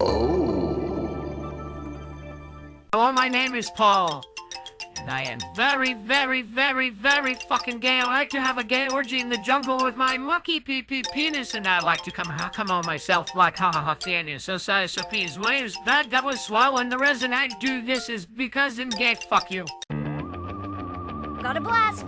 Oh. Hello, my name is Paul. And I am very, very, very, very fucking gay. I like to have a gay orgy in the jungle with my monkey pee pee penis, and I like to come ha come on myself like ha ha ha Thania. So sorry, so please waves that that was swallowing. The reason I do this is because I'm gay. Fuck you. Got a blast.